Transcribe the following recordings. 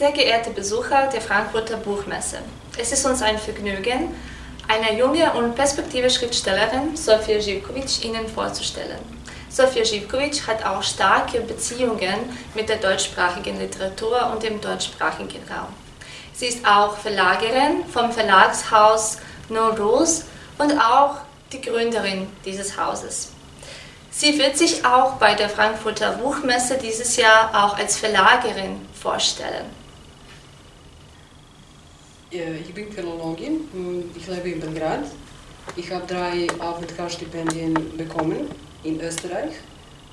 Sehr geehrte Besucher der Frankfurter Buchmesse, es ist uns ein Vergnügen, eine junge und perspektive Schriftstellerin, Sofia Živković, Ihnen vorzustellen. Sofia Živković hat auch starke Beziehungen mit der deutschsprachigen Literatur und dem deutschsprachigen Raum. Sie ist auch Verlagerin vom Verlagshaus No Rules und auch die Gründerin dieses Hauses. Sie wird sich auch bei der Frankfurter Buchmesse dieses Jahr auch als Verlagerin vorstellen. Ich bin Philologin ich lebe in Belgrad. Ich habe drei Aufenthaltsstipendien bekommen in Österreich.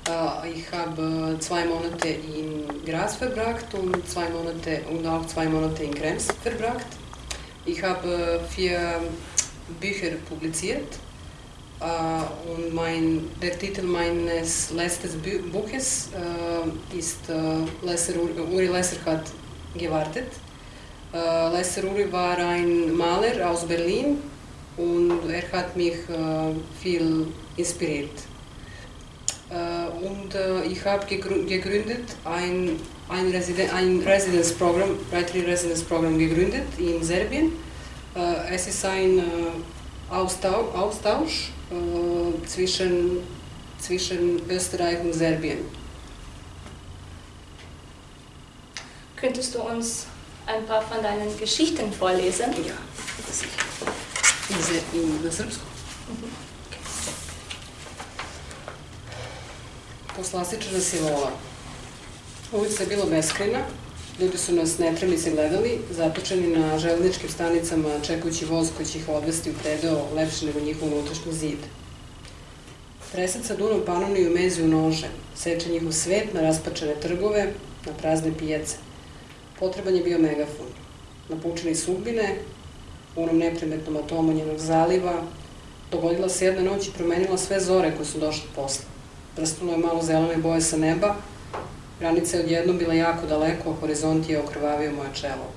Äh, ich habe zwei Monate in Graz verbracht und, zwei Monate, und auch zwei Monate in Krems verbracht. Ich habe vier Bücher publiziert äh, und mein, der Titel meines letzten Buches äh, ist Lesser, Uri Lesser hat gewartet. Äh, Lesser Uri war ein Maler aus Berlin und er hat mich äh, viel inspiriert. Äh, und äh, ich habe gegründet ein, ein, Residen ein Residence Program, Writerly Residence Program gegründet in Serbien. Äh, es ist ein Austausch, Austausch zwischen, zwischen Österreich und Serbien. Könntest du uns ein paar von deinen Geschichten vorlesen? Ja, na srpskom? Poslastična se vola. Ulica je bila beskrajna, ljudi su nas netremice gledali, zatočeni na železničkim stanicama, čekajući voz koji će ih odvesti u predeo lepši nego njihov unutrašnji zid. Presaca Dunom panovniju mezi u nože, seče njihov svet na raspačene trgove, na prazne pijace. Potreban je bio megafon. Napučeni sudbine, u onom neprimetnom atomu njenog zaliva, dogodila se jedna noć i promenila sve zore koje su došle posle. Prstalo je malo zelene boje sa neba, granica je odjednom bila jako daleko, a horizont je okrvavio moje čelo.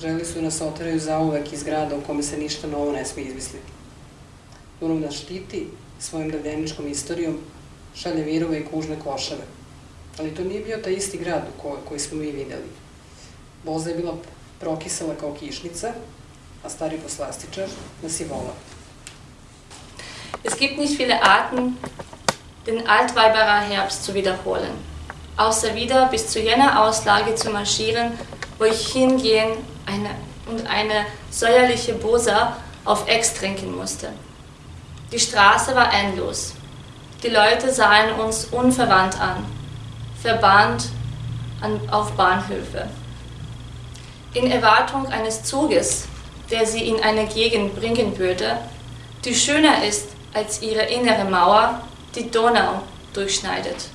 Želi su nas oteraju zauvek iz grada u kome se ništa novo ne smije izmisliti. Dunav nas štiti svojim davljeničkom istorijom, šalje virove i kužne košave. Ali to nije bio taj isti grad koji smo mi videli. Boza je bila prokisala kao kišnica, a stari poslastičar nas je volao. Es gibt nicht viele Arten, den Altweiberer Herbst zu wiederholen, außer wieder bis zu jener Auslage zu marschieren, wo ich hingehen eine, und eine säuerliche Bosa auf Ex trinken musste. Die Straße war endlos. Die Leute sahen uns unverwandt an, verbannt an, auf Bahnhöfe in Erwartung eines Zuges, der sie in eine Gegend bringen würde, die schöner ist als ihre innere Mauer, die Donau durchschneidet,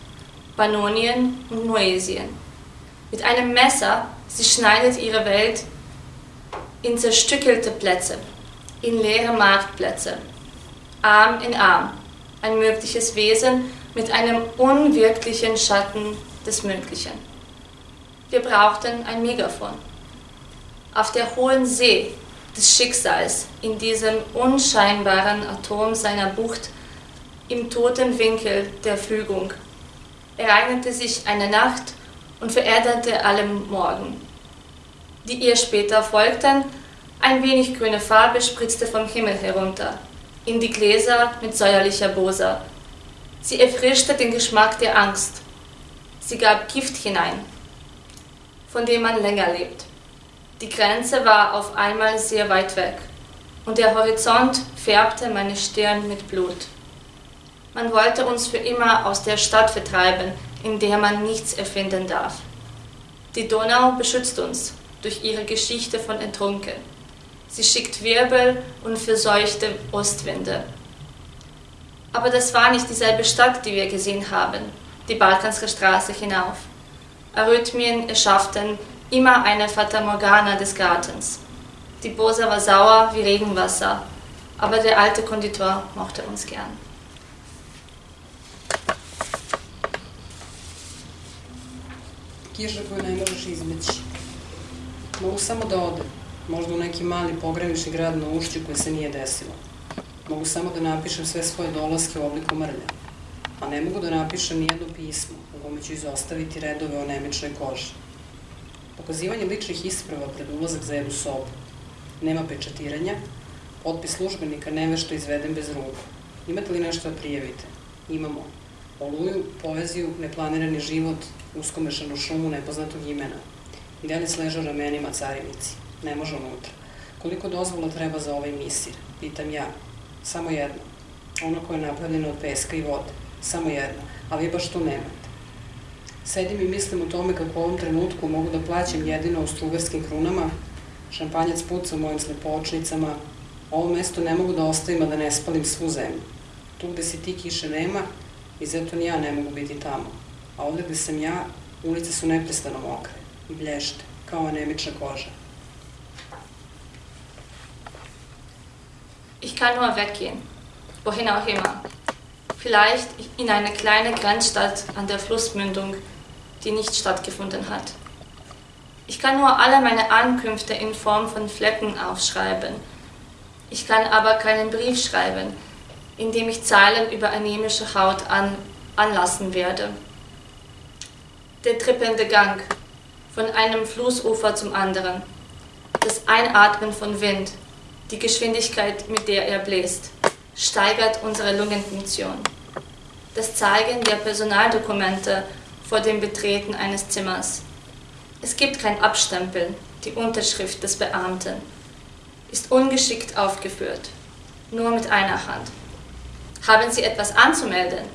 Pannonien und Moesien. Mit einem Messer, sie schneidet ihre Welt in zerstückelte Plätze, in leere Marktplätze, Arm in Arm, ein mögliches Wesen mit einem unwirklichen Schatten des Möglichen. Wir brauchten ein Megafon auf der hohen See des Schicksals, in diesem unscheinbaren Atom seiner Bucht, im toten Winkel der Fügung, ereignete sich eine Nacht und veränderte alle Morgen, die ihr später folgten. Ein wenig grüne Farbe spritzte vom Himmel herunter, in die Gläser mit säuerlicher Bosa. Sie erfrischte den Geschmack der Angst. Sie gab Gift hinein, von dem man länger lebt. Die Grenze war auf einmal sehr weit weg und der Horizont färbte meine Stirn mit Blut. Man wollte uns für immer aus der Stadt vertreiben, in der man nichts erfinden darf. Die Donau beschützt uns durch ihre Geschichte von Entrunken. Sie schickt Wirbel und verseuchte Ostwinde. Aber das war nicht dieselbe Stadt, die wir gesehen haben, die Balkanske Straße hinauf. Arrhythmien erschafften immer eine Fata Morgana des Gartens. Die Bosa war sauer wie Regenwasser, aber der alte Konditor mochte uns gern. Kiša koju ne možeš izmeći. Mogu samo da ode, možda u neki mali pogranični grad na ušću koje se nije desilo. Mogu samo da napišem sve svoje dolaske u obliku mrlja. A ne mogu da napišem ni jedno pismo u kome ću izostaviti redove o nemičnoj koži. Pokazivanje ličnih isprava pred ulazak za jednu sobu. Nema pečatiranja, otpis službenika nevešto izveden bez ruku. Imate li nešto da prijavite? Imamo. Oluju, poeziju, neplanirani život, uskomešanu šumu nepoznatog imena. Dalje sleža ramenima carinici. Ne može unutra. Koliko dozvola treba za ovaj misir? Pitam ja. Samo jedno. Ono koje je napravljeno od peska i vode. Samo jedno. A vi baš tu nemate. Sedim i mislim o tome kako u ovom trenutku mogu da plaćam jedino u strugarskim krunama, šampanjac puca u mojim slepočnicama, ovo mesto ne mogu da ostavim, a da ne spalim svu zemlju. Tu gde si ti kiše nema i zato ni ja ne mogu biti tamo. A ovde gde sam ja, ulice su neprestano mokre i blješte, kao anemična koža. Ich kann nur weggehen, wohin auch immer. Vielleicht in eine kleine Grenzstadt an der Flussmündung, die nicht stattgefunden hat. Ich kann nur alle meine Ankünfte in Form von Flecken aufschreiben. Ich kann aber keinen Brief schreiben, in dem ich Zeilen über anemische Haut an, anlassen werde. Der trippelnde Gang von einem Flussufer zum anderen, das Einatmen von Wind, die Geschwindigkeit, mit der er bläst, steigert unsere Lungenfunktion. Das Zeigen der Personaldokumente vor dem Betreten eines Zimmers. Es gibt kein Abstempeln, die Unterschrift des Beamten ist ungeschickt aufgeführt, nur mit einer Hand. Haben Sie etwas anzumelden?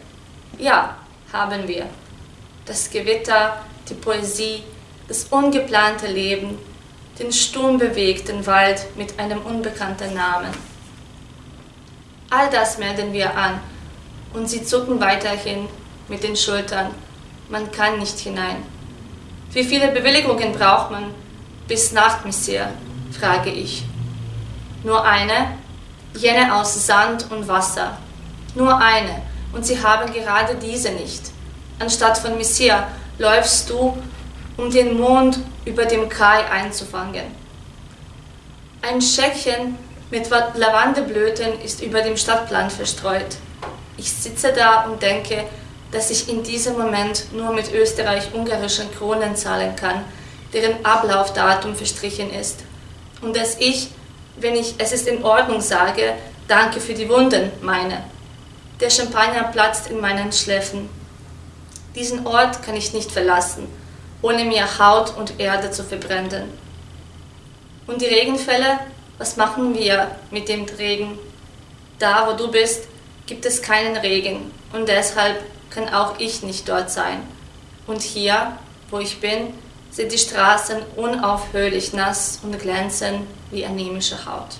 Ja, haben wir. Das Gewitter, die Poesie, das ungeplante Leben, den sturmbewegten Wald mit einem unbekannten Namen. All das melden wir an und sie zucken weiterhin mit den Schultern. Man kann nicht hinein. Wie viele Bewilligungen braucht man bis Nacht, Monsieur? frage ich. Nur eine, jene aus Sand und Wasser. Nur eine, und sie haben gerade diese nicht. Anstatt von Monsieur läufst du, um den Mond über dem Kai einzufangen. Ein Schäckchen mit Lavandeblüten ist über dem Stadtplan verstreut. Ich sitze da und denke, dass ich in diesem Moment nur mit österreich-ungarischen Kronen zahlen kann, deren Ablaufdatum verstrichen ist, und dass ich, wenn ich es ist in Ordnung sage, danke für die Wunden meine. Der Champagner platzt in meinen Schläfen. Diesen Ort kann ich nicht verlassen, ohne mir Haut und Erde zu verbrennen. Und die Regenfälle, was machen wir mit dem Regen? Da, wo du bist, gibt es keinen Regen und deshalb kann auch ich nicht dort sein. Und hier, wo ich bin, sind die Straßen unaufhörlich nass und glänzen wie anemische Haut.